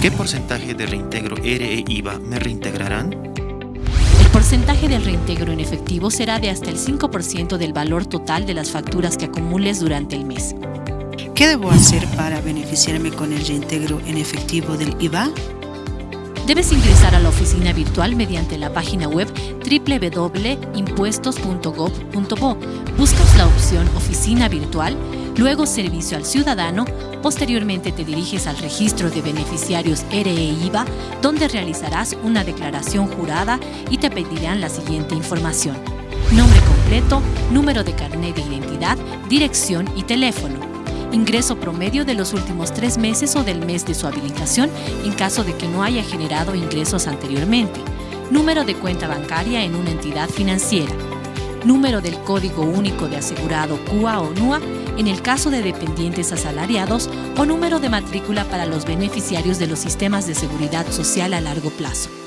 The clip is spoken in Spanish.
¿Qué porcentaje de reintegro ERE IVA me reintegrarán? El porcentaje del reintegro en efectivo será de hasta el 5% del valor total de las facturas que acumules durante el mes. ¿Qué debo hacer para beneficiarme con el reintegro en efectivo del IVA? Debes ingresar a la oficina virtual mediante la página web www.impuestos.gov.bo. Buscas la opción Oficina Virtual, luego Servicio al Ciudadano, posteriormente te diriges al registro de beneficiarios RE-IVA, donde realizarás una declaración jurada y te pedirán la siguiente información. Nombre completo, número de carnet de identidad, dirección y teléfono. Ingreso promedio de los últimos tres meses o del mes de su habilitación en caso de que no haya generado ingresos anteriormente, número de cuenta bancaria en una entidad financiera, número del Código Único de Asegurado CUA o NUA en el caso de dependientes asalariados o número de matrícula para los beneficiarios de los sistemas de seguridad social a largo plazo.